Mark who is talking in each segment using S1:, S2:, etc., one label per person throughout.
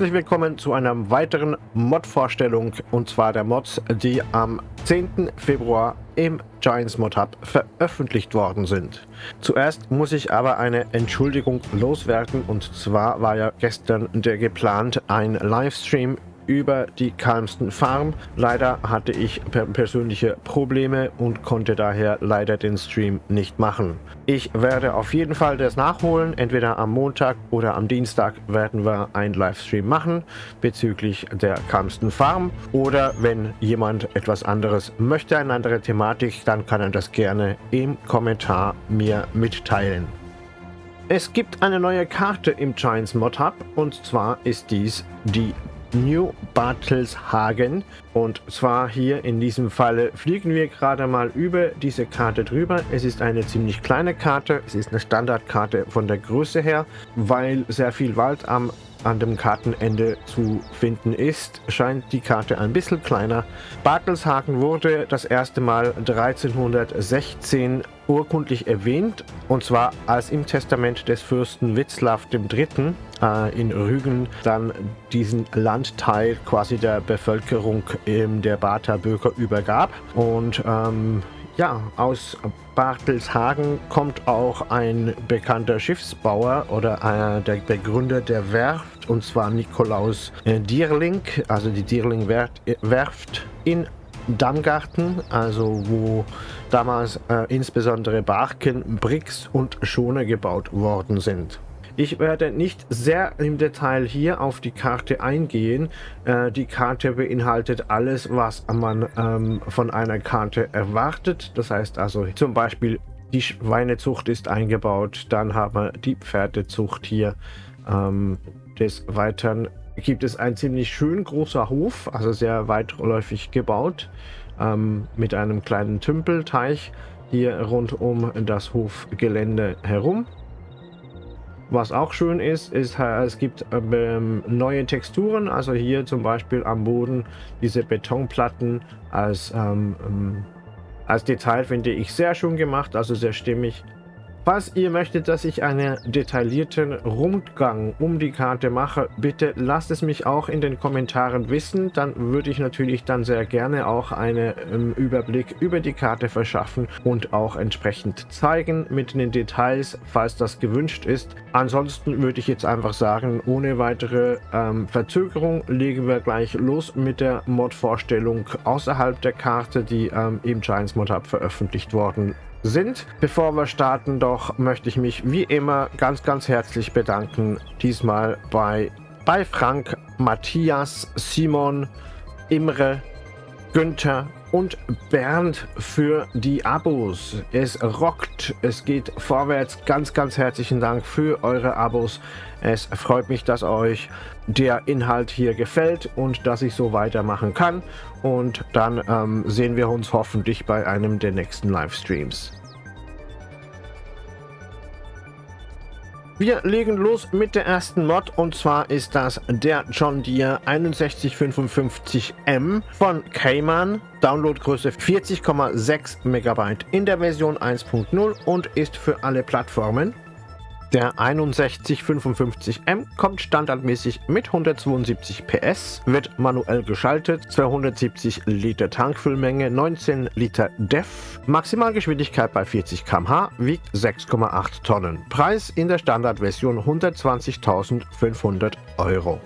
S1: Herzlich willkommen zu einer weiteren Mod-Vorstellung und zwar der Mods, die am 10. Februar im Giants Mod Hub veröffentlicht worden sind. Zuerst muss ich aber eine Entschuldigung loswerden und zwar war ja gestern der geplant ein Livestream über die Kalmsten Farm. Leider hatte ich persönliche Probleme und konnte daher leider den Stream nicht machen. Ich werde auf jeden Fall das nachholen. Entweder am Montag oder am Dienstag werden wir einen Livestream machen bezüglich der Kalmsten Farm. Oder wenn jemand etwas anderes möchte, eine andere Thematik, dann kann er das gerne im Kommentar mir mitteilen. Es gibt eine neue Karte im Giants Mod Hub und zwar ist dies die New Bartelshagen. Und zwar hier in diesem Falle fliegen wir gerade mal über diese Karte drüber. Es ist eine ziemlich kleine Karte. Es ist eine Standardkarte von der Größe her, weil sehr viel Wald am an dem Kartenende zu finden ist, scheint die Karte ein bisschen kleiner. Bartelshagen wurde das erste Mal 1316 urkundlich erwähnt, und zwar als im Testament des Fürsten Witzlav III. Äh, in Rügen dann diesen Landteil quasi der Bevölkerung ähm, der Barther Bürger übergab. Und ähm, ja, aus Bartelshagen kommt auch ein bekannter Schiffsbauer oder äh, der Begründer der Werft, und zwar Nikolaus äh, Dierling, also die Dierling Werft in Dammgarten, also wo damals äh, insbesondere Barken, Bricks und Schoner gebaut worden sind. Ich werde nicht sehr im Detail hier auf die Karte eingehen. Äh, die Karte beinhaltet alles, was man ähm, von einer Karte erwartet. Das heißt also zum Beispiel die Schweinezucht ist eingebaut, dann haben wir die Pferdezucht hier. Ähm, des Weiteren gibt es ein ziemlich schön großer Hof, also sehr weitläufig gebaut, ähm, mit einem kleinen Tümpelteich hier rund um das Hofgelände herum. Was auch schön ist, ist, äh, es gibt ähm, neue Texturen, also hier zum Beispiel am Boden diese Betonplatten als, ähm, ähm als Detail finde ich sehr schön gemacht, also sehr stimmig. Falls ihr möchtet, dass ich einen detaillierten Rundgang um die Karte mache, bitte lasst es mich auch in den Kommentaren wissen. Dann würde ich natürlich dann sehr gerne auch einen ähm, Überblick über die Karte verschaffen und auch entsprechend zeigen mit den Details, falls das gewünscht ist. Ansonsten würde ich jetzt einfach sagen, ohne weitere ähm, Verzögerung legen wir gleich los mit der Mod-Vorstellung außerhalb der Karte, die ähm, im Giants Mod Hub veröffentlicht worden sind. Bevor wir starten, doch möchte ich mich wie immer ganz, ganz herzlich bedanken. Diesmal bei, bei Frank, Matthias, Simon, Imre, Günther und Bernd für die Abos. Es rockt, es geht vorwärts. Ganz, ganz herzlichen Dank für eure Abos. Es freut mich, dass euch der Inhalt hier gefällt und dass ich so weitermachen kann. Und dann ähm, sehen wir uns hoffentlich bei einem der nächsten Livestreams. Wir legen los mit der ersten Mod und zwar ist das der John Deere 6155M von Cayman. Downloadgröße 40,6 MB in der Version 1.0 und ist für alle Plattformen. Der 6155M kommt standardmäßig mit 172 PS, wird manuell geschaltet, 270 Liter Tankfüllmenge, 19 Liter DEF, Maximalgeschwindigkeit bei 40 km/h, wiegt 6,8 Tonnen. Preis in der Standardversion 120.500 Euro.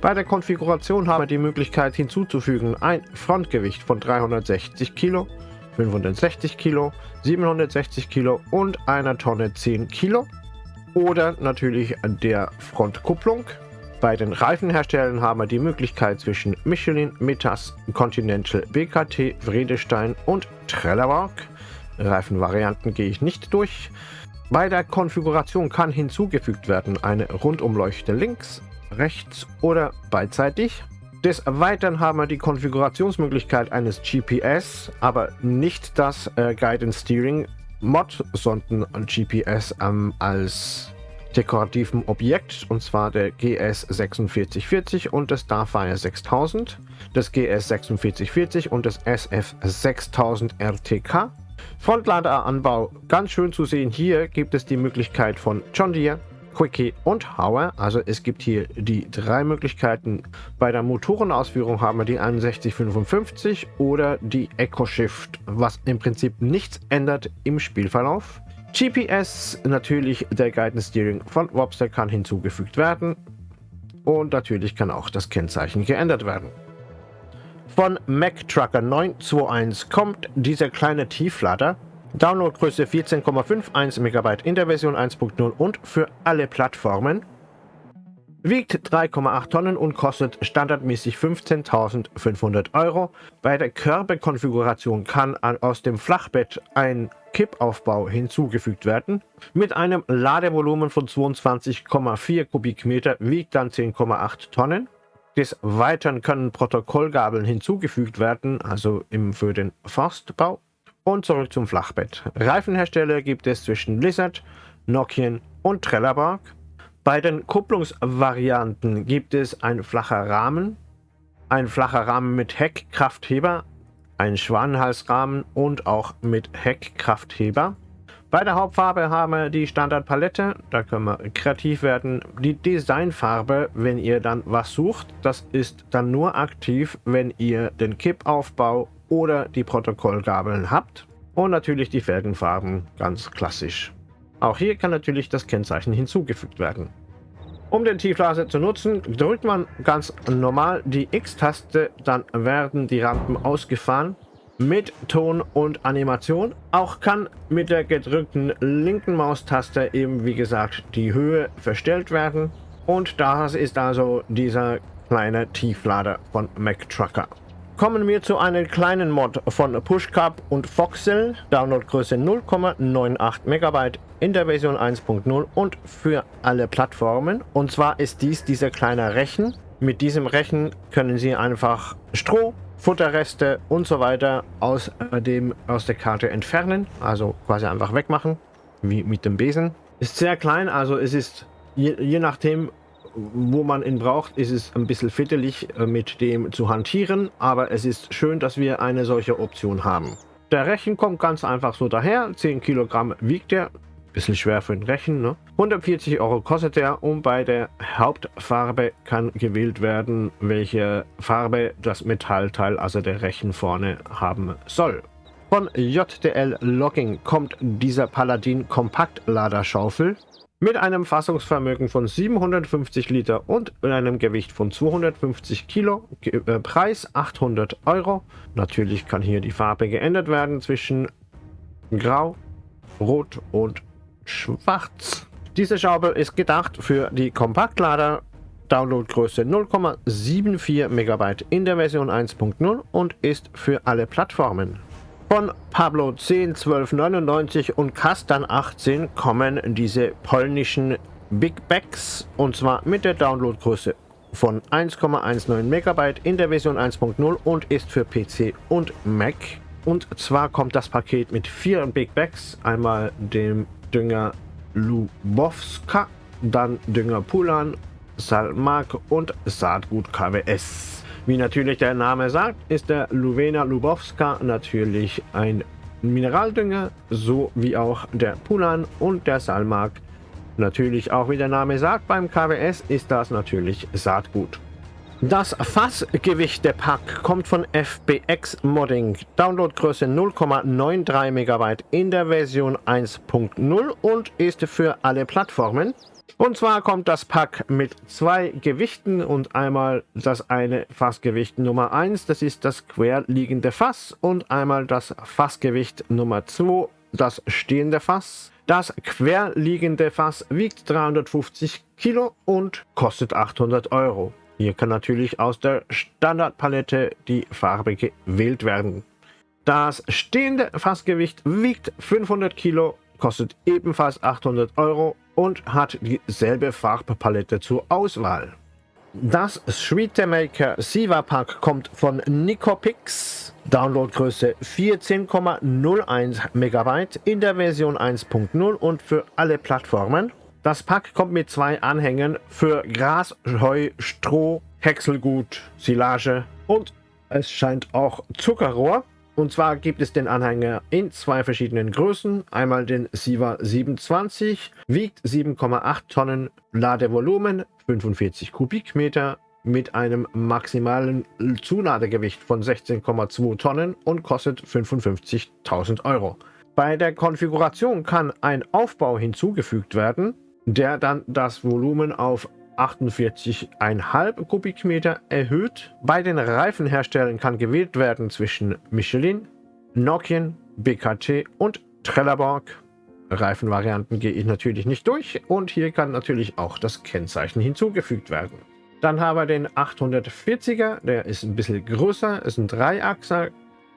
S1: Bei der Konfiguration haben wir die Möglichkeit hinzuzufügen ein Frontgewicht von 360 Kilo, 560 Kilo, 760 Kilo und einer Tonne 10 Kilo oder natürlich der Frontkupplung. Bei den Reifenherstellern haben wir die Möglichkeit zwischen Michelin, Metas, Continental, BKT, Vredestein und Trelleborg. Reifenvarianten gehe ich nicht durch. Bei der Konfiguration kann hinzugefügt werden eine Rundumleuchte links, rechts oder beidseitig. Des Weiteren haben wir die Konfigurationsmöglichkeit eines GPS, aber nicht das äh, Guidance Steering Mod-Sonden GPS ähm, als dekorativen Objekt, und zwar der GS4640 und das Starfire 6000, das GS4640 und das SF6000 RTK. Frontladeranbau ganz schön zu sehen. Hier gibt es die Möglichkeit von John Deere, Quickie und Hauer. Also es gibt hier die drei Möglichkeiten. Bei der Motorenausführung haben wir die 6155 oder die EcoShift, was im Prinzip nichts ändert im Spielverlauf. GPS, natürlich der Guidance Steering von Wobster kann hinzugefügt werden. Und natürlich kann auch das Kennzeichen geändert werden. Von Mac Trucker 921 kommt dieser kleine Tieflader. Downloadgröße 14,51 MB in der Version 1.0 und für alle Plattformen. Wiegt 3,8 Tonnen und kostet standardmäßig 15.500 Euro. Bei der Körperkonfiguration kann aus dem Flachbett ein Kippaufbau hinzugefügt werden. Mit einem Ladevolumen von 22,4 Kubikmeter wiegt dann 10,8 Tonnen. Des Weiteren können Protokollgabeln hinzugefügt werden, also für den Forstbau. Und zurück zum Flachbett. Reifenhersteller gibt es zwischen Blizzard, Nokian und Trelleborg. Bei den Kupplungsvarianten gibt es ein flacher Rahmen, ein flacher Rahmen mit Heckkraftheber, ein Schwanenhalsrahmen und auch mit Heckkraftheber. Bei der Hauptfarbe haben wir die Standardpalette, da können wir kreativ werden. Die Designfarbe, wenn ihr dann was sucht, das ist dann nur aktiv, wenn ihr den Kippaufbau oder die Protokollgabeln habt. Und natürlich die Felgenfarben, ganz klassisch. Auch hier kann natürlich das Kennzeichen hinzugefügt werden. Um den Tieflaser zu nutzen, drückt man ganz normal die X-Taste, dann werden die Rampen ausgefahren mit Ton und Animation. Auch kann mit der gedrückten linken Maustaste eben wie gesagt die Höhe verstellt werden. Und das ist also dieser kleine Tieflader von Mac Trucker. Kommen wir zu einem kleinen Mod von PushCup und Foxel, Downloadgröße 0,98 MB in der Version 1.0 und für alle Plattformen. Und zwar ist dies dieser kleine Rechen. Mit diesem Rechen können Sie einfach Stroh, Futterreste und so weiter aus, äh, dem, aus der Karte entfernen, also quasi einfach wegmachen, wie mit dem Besen. Ist sehr klein, also es ist je, je nachdem, wo man ihn braucht, ist es ein bisschen fittelig äh, mit dem zu hantieren, aber es ist schön, dass wir eine solche Option haben. Der Rechen kommt ganz einfach so daher, 10 Kilogramm wiegt er, bisschen schwer für den Rechen, ne? 140 Euro kostet er und bei der Hauptfarbe kann gewählt werden, welche Farbe das Metallteil, also der Rechen vorne haben soll. Von JDL Logging kommt dieser Paladin Kompaktladerschaufel. Mit einem Fassungsvermögen von 750 Liter und einem Gewicht von 250 Kilo, äh, Preis 800 Euro. Natürlich kann hier die Farbe geändert werden zwischen Grau, Rot und Schwarz. Diese Schaufel ist gedacht für die Kompaktlader Downloadgröße 0,74 MB in der Version 1.0 und ist für alle Plattformen. Von Pablo 10, 12, 99 und Kastan 18 kommen diese polnischen Big Bags und zwar mit der Downloadgröße von 1,19 MB in der Version 1.0 und ist für PC und Mac. Und zwar kommt das Paket mit vier Big Bags, einmal dem Dünger Lubowska, dann Dünger Pulan, Salmak und Saatgut KWS. Wie natürlich der Name sagt, ist der Luvena Lubowska natürlich ein Mineraldünger, so wie auch der Pulan und der Salmak. Natürlich auch wie der Name sagt, beim KWS ist das natürlich Saatgut. Das Fassgewicht der Pack kommt von FBX Modding. Downloadgröße 0,93 MB in der Version 1.0 und ist für alle Plattformen. Und zwar kommt das Pack mit zwei Gewichten und einmal das eine Fassgewicht Nummer 1, das ist das querliegende Fass und einmal das Fassgewicht Nummer 2, das stehende Fass. Das querliegende Fass wiegt 350 Kilo und kostet 800 Euro. Hier kann natürlich aus der Standardpalette die Farbe gewählt werden. Das stehende Fassgewicht wiegt 500 Kilo, kostet ebenfalls 800 Euro und hat dieselbe Farbpalette zur Auswahl. Das Maker Siva Pack kommt von Nicopix, Downloadgröße 14,01 MB in der Version 1.0 und für alle Plattformen. Das Pack kommt mit zwei Anhängen für Gras, Heu, Stroh, Häckselgut, Silage und es scheint auch Zuckerrohr. Und zwar gibt es den Anhänger in zwei verschiedenen Größen. Einmal den Siva 27, wiegt 7,8 Tonnen, Ladevolumen 45 Kubikmeter mit einem maximalen Zuladegewicht von 16,2 Tonnen und kostet 55.000 Euro. Bei der Konfiguration kann ein Aufbau hinzugefügt werden, der dann das Volumen auf 48,5 Kubikmeter erhöht. Bei den Reifenherstellern kann gewählt werden zwischen Michelin, Nokian, BKT und Trelleborg. Reifenvarianten gehe ich natürlich nicht durch und hier kann natürlich auch das Kennzeichen hinzugefügt werden. Dann haben wir den 840er, der ist ein bisschen größer, ist ein Dreiachser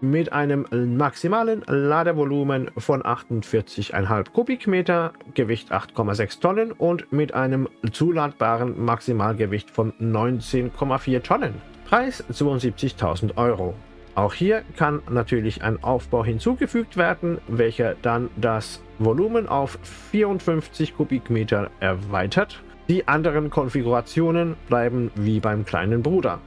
S1: mit einem maximalen Ladevolumen von 48,5 Kubikmeter, Gewicht 8,6 Tonnen und mit einem zuladbaren Maximalgewicht von 19,4 Tonnen. Preis 72.000 Euro. Auch hier kann natürlich ein Aufbau hinzugefügt werden, welcher dann das Volumen auf 54 Kubikmeter erweitert. Die anderen Konfigurationen bleiben wie beim kleinen Bruder.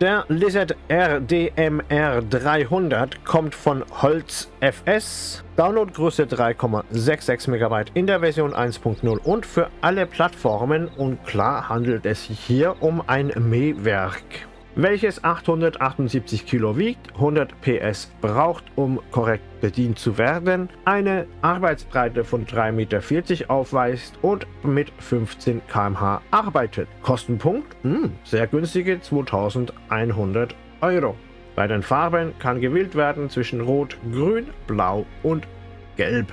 S1: Der Lizard RDMR 300 kommt von Holz FS, Downloadgröße 3,66 MB in der Version 1.0 und für alle Plattformen. Und klar handelt es sich hier um ein Mähwerk welches 878 Kilo wiegt, 100 PS braucht, um korrekt bedient zu werden, eine Arbeitsbreite von 3,40 Meter aufweist und mit 15 km/h arbeitet. Kostenpunkt? Mh, hm, sehr günstige 2100 Euro. Bei den Farben kann gewählt werden zwischen Rot, Grün, Blau und Gelb.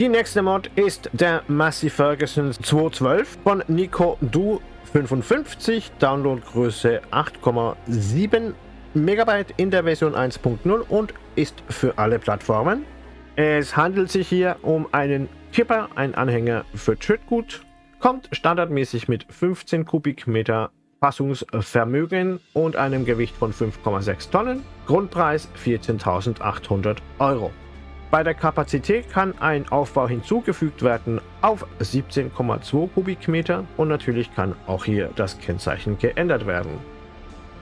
S1: Die nächste Mod ist der Massey Ferguson 212 von Nico Du 55, Downloadgröße 8,7 MB in der Version 1.0 und ist für alle Plattformen. Es handelt sich hier um einen Kipper, ein Anhänger für Trittgut, kommt standardmäßig mit 15 Kubikmeter Fassungsvermögen und einem Gewicht von 5,6 Tonnen, Grundpreis 14.800 Euro. Bei der Kapazität kann ein Aufbau hinzugefügt werden auf 17,2 Kubikmeter und natürlich kann auch hier das Kennzeichen geändert werden.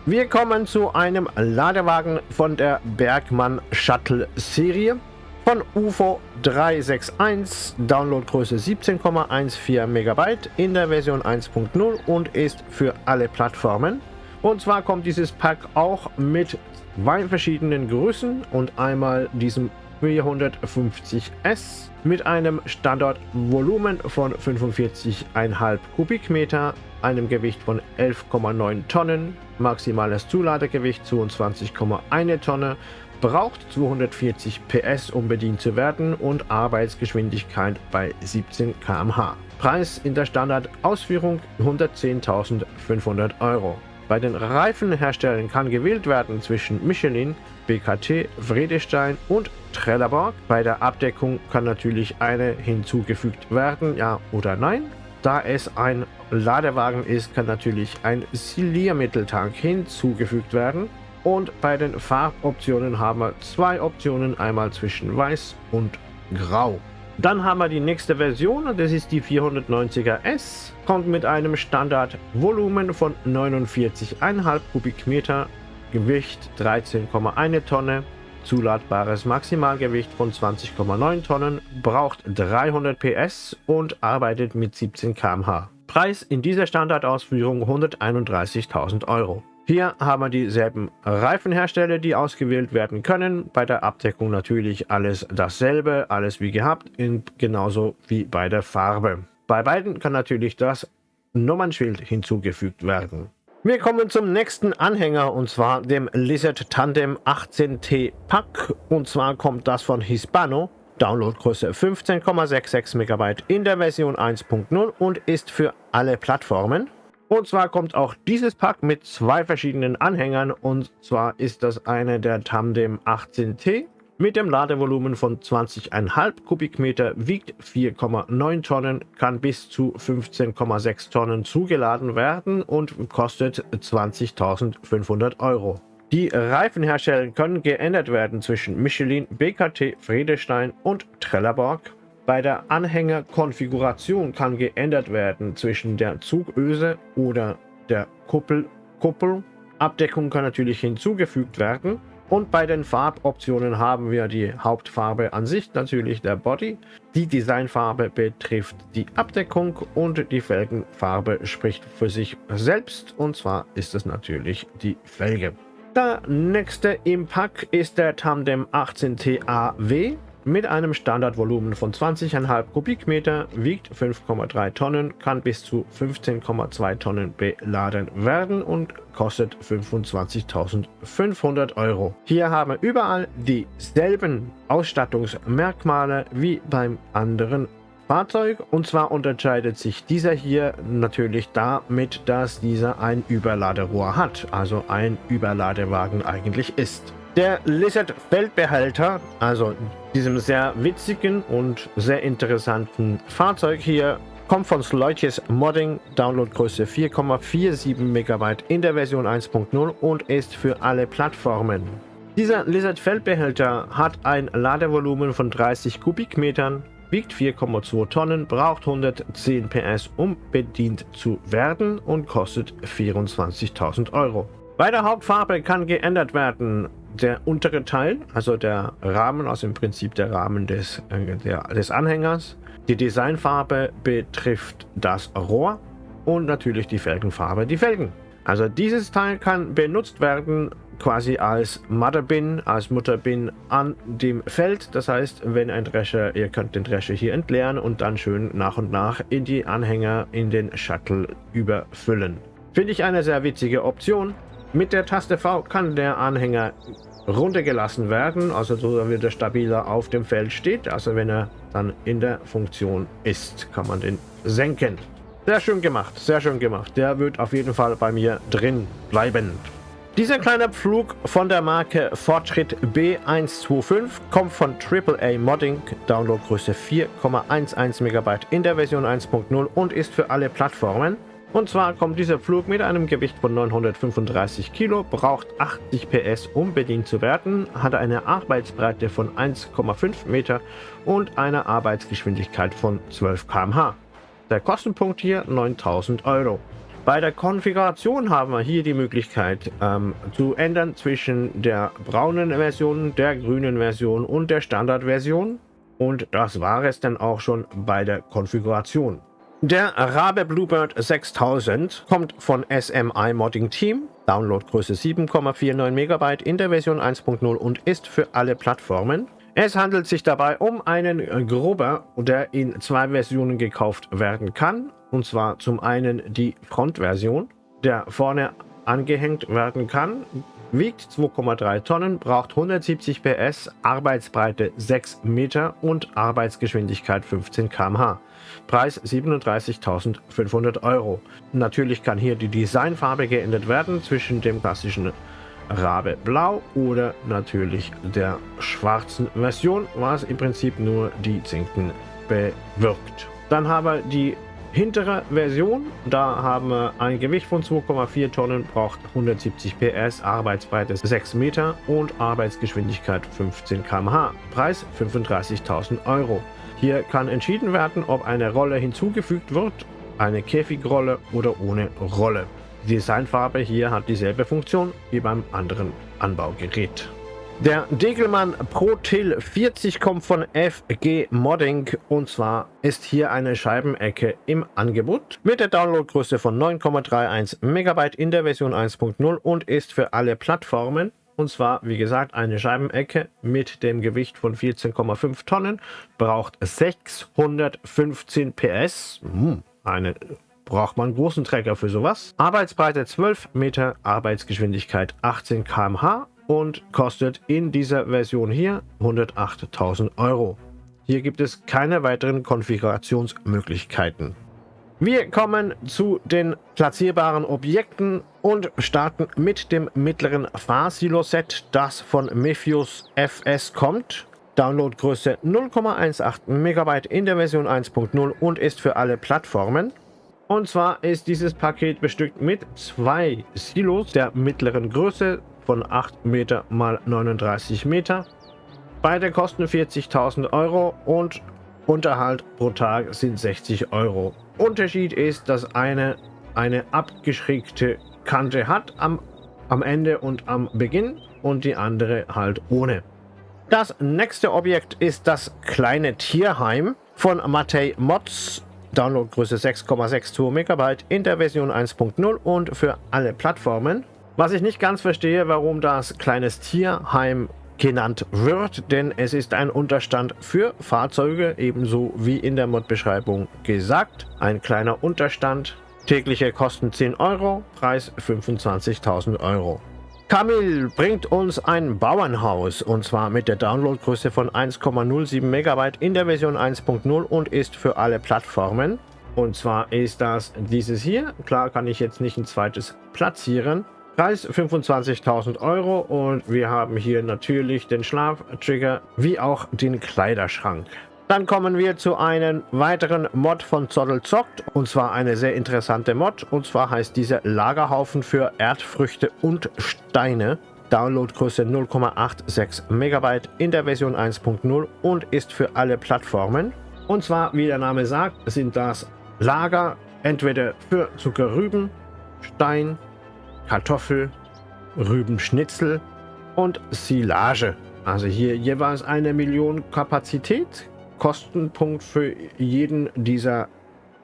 S1: Wir kommen zu einem Ladewagen von der Bergmann Shuttle Serie von UFO 361, Downloadgröße 17,14 MB in der Version 1.0 und ist für alle Plattformen. Und zwar kommt dieses Pack auch mit zwei verschiedenen Größen und einmal diesem 450S mit einem Standardvolumen von 45,5 Kubikmeter, einem Gewicht von 11,9 Tonnen, maximales Zuladegewicht 22,1 Tonne, braucht 240 PS, um bedient zu werden und Arbeitsgeschwindigkeit bei 17 km/h. Preis in der Standardausführung 110.500 Euro. Bei den Reifenherstellern kann gewählt werden zwischen Michelin, BKT, Vredestein und Trelleborg. Bei der Abdeckung kann natürlich eine hinzugefügt werden, ja oder nein. Da es ein Ladewagen ist, kann natürlich ein Siliermitteltank hinzugefügt werden. Und bei den Farboptionen haben wir zwei Optionen, einmal zwischen Weiß und Grau. Dann haben wir die nächste Version, das ist die 490er S. Kommt mit einem Standardvolumen von 49,5 Kubikmeter, Gewicht 13,1 Tonne, zuladbares Maximalgewicht von 20,9 Tonnen, braucht 300 PS und arbeitet mit 17 km/h. Preis in dieser Standardausführung 131.000 Euro. Hier haben wir dieselben Reifenhersteller, die ausgewählt werden können. Bei der Abdeckung natürlich alles dasselbe, alles wie gehabt, genauso wie bei der Farbe. Bei beiden kann natürlich das Nummernschild hinzugefügt werden. Wir kommen zum nächsten Anhänger und zwar dem Lizard Tandem 18T Pack und zwar kommt das von Hispano. Downloadgröße 15,66 MB in der Version 1.0 und ist für alle Plattformen. Und zwar kommt auch dieses Pack mit zwei verschiedenen Anhängern und zwar ist das eine der Tandem 18T mit dem Ladevolumen von 20,5 Kubikmeter, wiegt 4,9 Tonnen, kann bis zu 15,6 Tonnen zugeladen werden und kostet 20.500 Euro. Die Reifenhersteller können geändert werden zwischen Michelin, BKT, Friedestein und Trelleborg. Bei der Anhängerkonfiguration kann geändert werden zwischen der Zugöse oder der Kuppel. Kuppel. Abdeckung kann natürlich hinzugefügt werden. Und bei den Farboptionen haben wir die Hauptfarbe an sich, natürlich der Body. Die Designfarbe betrifft die Abdeckung und die Felgenfarbe spricht für sich selbst. Und zwar ist es natürlich die Felge. Der nächste im Pack ist der Tandem 18T AW. Mit einem Standardvolumen von 20,5 Kubikmeter, wiegt 5,3 Tonnen, kann bis zu 15,2 Tonnen beladen werden und kostet 25.500 Euro. Hier haben wir überall dieselben Ausstattungsmerkmale wie beim anderen Fahrzeug und zwar unterscheidet sich dieser hier natürlich damit, dass dieser ein Überladerohr hat, also ein Überladewagen eigentlich ist. Der Lizard Feldbehälter, also diesem sehr witzigen und sehr interessanten Fahrzeug hier, kommt von Sleutjes Modding, Downloadgröße 4,47 MB in der Version 1.0 und ist für alle Plattformen. Dieser Lizard Feldbehälter hat ein Ladevolumen von 30 Kubikmetern, wiegt 4,2 Tonnen, braucht 110 PS, um bedient zu werden und kostet 24.000 Euro. Bei der Hauptfarbe kann geändert werden der untere Teil, also der Rahmen, also im Prinzip der Rahmen des, äh, der, des Anhängers. Die Designfarbe betrifft das Rohr und natürlich die Felgenfarbe, die Felgen. Also dieses Teil kann benutzt werden quasi als Mutterbin, als Mutterbin an dem Feld. Das heißt, wenn ein Drescher, ihr könnt den Drescher hier entleeren und dann schön nach und nach in die Anhänger in den Shuttle überfüllen. Finde ich eine sehr witzige Option. Mit der Taste V kann der Anhänger runtergelassen werden, also so damit er stabiler auf dem Feld steht. Also wenn er dann in der Funktion ist, kann man den senken. Sehr schön gemacht, sehr schön gemacht. Der wird auf jeden Fall bei mir drin bleiben. Dieser kleine Pflug von der Marke Fortschritt B125 kommt von AAA Modding, Downloadgröße 4,11 MB in der Version 1.0 und ist für alle Plattformen. Und zwar kommt dieser Flug mit einem Gewicht von 935 Kilo, braucht 80 PS, um bedient zu werden, hat eine Arbeitsbreite von 1,5 Meter und eine Arbeitsgeschwindigkeit von 12 km/h. Der Kostenpunkt hier 9000 Euro. Bei der Konfiguration haben wir hier die Möglichkeit ähm, zu ändern zwischen der braunen Version, der grünen Version und der Standardversion. Und das war es dann auch schon bei der Konfiguration. Der Rabe Bluebird 6000 kommt von SMI Modding Team, Downloadgröße 7,49 MB in der Version 1.0 und ist für alle Plattformen. Es handelt sich dabei um einen Grubber, der in zwei Versionen gekauft werden kann. Und zwar zum einen die Frontversion, der vorne angehängt werden kann, wiegt 2,3 Tonnen, braucht 170 PS, Arbeitsbreite 6 Meter und Arbeitsgeschwindigkeit 15 km/h. Preis 37.500 Euro. Natürlich kann hier die Designfarbe geändert werden zwischen dem klassischen Rabe Blau oder natürlich der schwarzen Version, was im Prinzip nur die Zinken bewirkt. Dann haben wir die hintere Version. Da haben wir ein Gewicht von 2,4 Tonnen, braucht 170 PS, Arbeitsbreite 6 Meter und Arbeitsgeschwindigkeit 15 km/h. Preis 35.000 Euro. Hier kann entschieden werden, ob eine Rolle hinzugefügt wird, eine Käfigrolle oder ohne Rolle. Die Designfarbe hier hat dieselbe Funktion wie beim anderen Anbaugerät. Der Degelmann ProTil 40 kommt von FG Modding und zwar ist hier eine Scheibenecke im Angebot mit der Downloadgröße von 9,31 MB in der Version 1.0 und ist für alle Plattformen und zwar, wie gesagt, eine Scheibenecke mit dem Gewicht von 14,5 Tonnen, braucht 615 PS. Hm, eine braucht man großen Träger für sowas. Arbeitsbreite 12 Meter, Arbeitsgeschwindigkeit 18 km/h und kostet in dieser Version hier 108.000 Euro. Hier gibt es keine weiteren Konfigurationsmöglichkeiten. Wir kommen zu den platzierbaren Objekten und starten mit dem mittleren Fahrsilo-Set, das von Mephius FS kommt. Downloadgröße 0,18 MB in der Version 1.0 und ist für alle Plattformen. Und zwar ist dieses Paket bestückt mit zwei Silos der mittleren Größe von 8 Meter mal 39 Meter. Beide kosten 40.000 Euro und Unterhalt pro Tag sind 60 Euro. Unterschied ist, dass eine eine abgeschrägte Kante hat am, am Ende und am Beginn und die andere halt ohne. Das nächste Objekt ist das kleine Tierheim von Matei Mods. Downloadgröße 6,62 MB in der Version 1.0 und für alle Plattformen. Was ich nicht ganz verstehe, warum das kleines Tierheim genannt wird, denn es ist ein Unterstand für Fahrzeuge, ebenso wie in der Mod-Beschreibung gesagt. Ein kleiner Unterstand, tägliche Kosten 10 Euro, Preis 25.000 Euro. Kamil bringt uns ein Bauernhaus und zwar mit der Downloadgröße von 1,07 MB in der Version 1.0 und ist für alle Plattformen. Und zwar ist das dieses hier. Klar kann ich jetzt nicht ein zweites platzieren. Preis 25.000 Euro und wir haben hier natürlich den Schlaftrigger wie auch den Kleiderschrank. Dann kommen wir zu einem weiteren Mod von Zoddel Zockt und zwar eine sehr interessante Mod und zwar heißt diese Lagerhaufen für Erdfrüchte und Steine. Downloadgröße 0,86 MB in der Version 1.0 und ist für alle Plattformen. Und zwar, wie der Name sagt, sind das Lager entweder für Zuckerrüben, Stein, Kartoffel, Rübenschnitzel und Silage. Also hier jeweils eine Million Kapazität Kostenpunkt für jeden dieser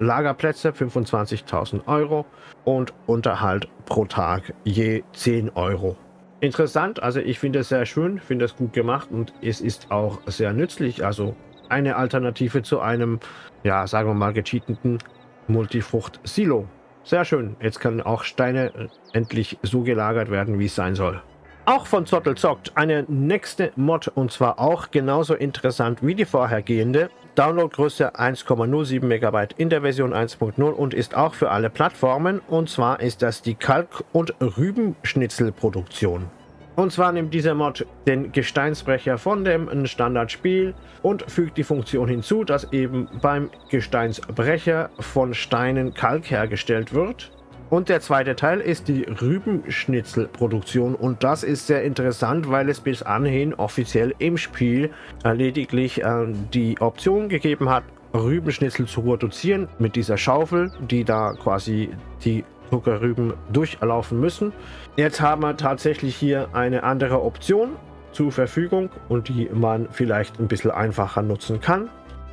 S1: Lagerplätze 25.000 Euro und Unterhalt pro Tag je 10 Euro. Interessant, also ich finde es sehr schön, finde es gut gemacht und es ist auch sehr nützlich. Also eine Alternative zu einem, ja, sagen wir mal, gecheateten Multifrucht-Silo. Sehr schön, jetzt können auch Steine endlich so gelagert werden, wie es sein soll. Auch von Zottel zockt eine nächste Mod und zwar auch genauso interessant wie die vorhergehende. Downloadgröße 1,07 MB in der Version 1.0 und ist auch für alle Plattformen. Und zwar ist das die Kalk- und Rübenschnitzelproduktion. Und zwar nimmt dieser Mod den Gesteinsbrecher von dem Standardspiel und fügt die Funktion hinzu, dass eben beim Gesteinsbrecher von Steinen Kalk hergestellt wird. Und der zweite Teil ist die Rübenschnitzelproduktion und das ist sehr interessant, weil es bis anhin offiziell im Spiel äh, lediglich äh, die Option gegeben hat, Rübenschnitzel zu produzieren mit dieser Schaufel, die da quasi die Zuckerrüben durchlaufen müssen. Jetzt haben wir tatsächlich hier eine andere Option zur Verfügung und die man vielleicht ein bisschen einfacher nutzen kann.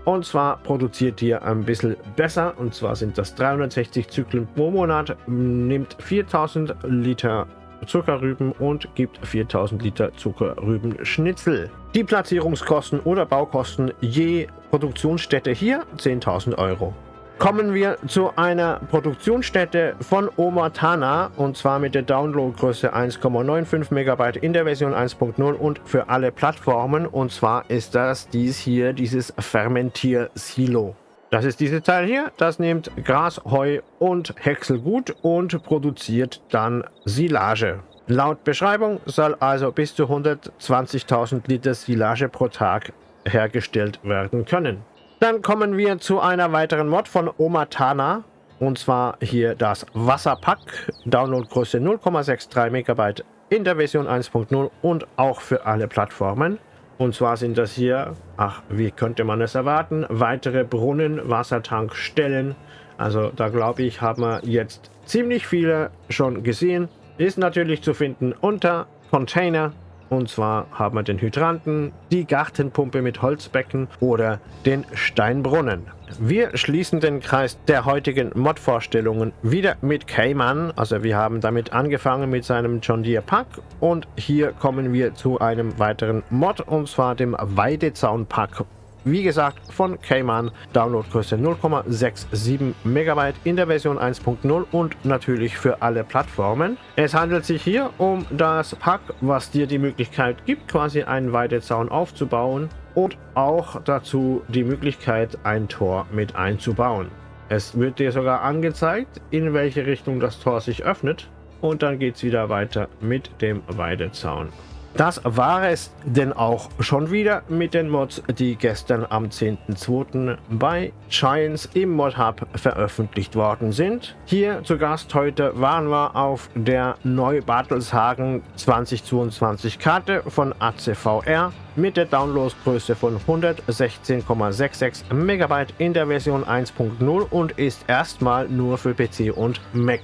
S1: Und zwar produziert ihr ein bisschen besser. Und zwar sind das 360 Zyklen pro Monat, nimmt 4000 Liter Zuckerrüben und gibt 4000 Liter Zuckerrübenschnitzel. Die Platzierungskosten oder Baukosten je Produktionsstätte hier 10.000 Euro kommen wir zu einer Produktionsstätte von Omatana und zwar mit der Downloadgröße 1,95 MB in der Version 1.0 und für alle Plattformen und zwar ist das dies hier, dieses Fermentier-Silo. Das ist dieses Teil hier, das nimmt Gras, Heu und Häckselgut und produziert dann Silage. Laut Beschreibung soll also bis zu 120.000 Liter Silage pro Tag hergestellt werden können. Dann kommen wir zu einer weiteren Mod von Omatana. Und zwar hier das Wasserpack. Downloadgröße 0,63 MB in der Version 1.0 und auch für alle Plattformen. Und zwar sind das hier, ach, wie könnte man es erwarten, weitere Brunnen, Wassertankstellen. Also da glaube ich, haben wir jetzt ziemlich viele schon gesehen. Ist natürlich zu finden unter Container und zwar haben wir den Hydranten, die Gartenpumpe mit Holzbecken oder den Steinbrunnen. Wir schließen den Kreis der heutigen Mod-Vorstellungen wieder mit Cayman. Also wir haben damit angefangen mit seinem John Deere Pack und hier kommen wir zu einem weiteren Mod und zwar dem Weidezaun Pack wie gesagt, von Cayman, Downloadgröße 0,67 MB in der Version 1.0 und natürlich für alle Plattformen. Es handelt sich hier um das Pack, was dir die Möglichkeit gibt, quasi einen Weidezaun aufzubauen und auch dazu die Möglichkeit, ein Tor mit einzubauen. Es wird dir sogar angezeigt, in welche Richtung das Tor sich öffnet und dann geht es wieder weiter mit dem Weidezaun. Das war es denn auch schon wieder mit den Mods, die gestern am 10.02. bei Giants im Mod Hub veröffentlicht worden sind. Hier zu Gast heute waren wir auf der Neu-Bartelshagen 2022 Karte von ACVR mit der Downloadgröße von 116,66 MB in der Version 1.0 und ist erstmal nur für PC und Mac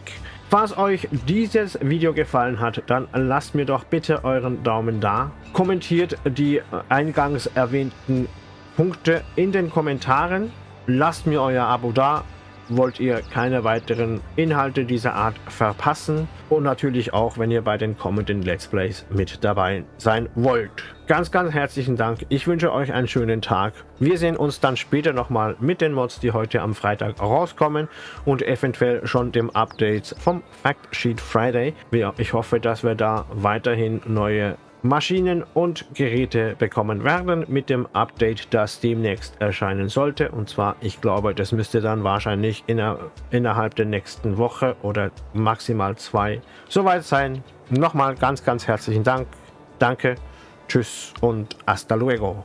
S1: Falls euch dieses Video gefallen hat, dann lasst mir doch bitte euren Daumen da. Kommentiert die eingangs erwähnten Punkte in den Kommentaren. Lasst mir euer Abo da wollt ihr keine weiteren Inhalte dieser Art verpassen und natürlich auch, wenn ihr bei den kommenden Let's Plays mit dabei sein wollt. Ganz, ganz herzlichen Dank. Ich wünsche euch einen schönen Tag. Wir sehen uns dann später nochmal mit den Mods, die heute am Freitag rauskommen und eventuell schon dem Update vom Fact Sheet Friday. Ich hoffe, dass wir da weiterhin neue Maschinen und Geräte bekommen werden mit dem Update, das demnächst erscheinen sollte. Und zwar, ich glaube, das müsste dann wahrscheinlich inner, innerhalb der nächsten Woche oder maximal zwei soweit sein. Nochmal ganz, ganz herzlichen Dank. Danke, tschüss und hasta luego.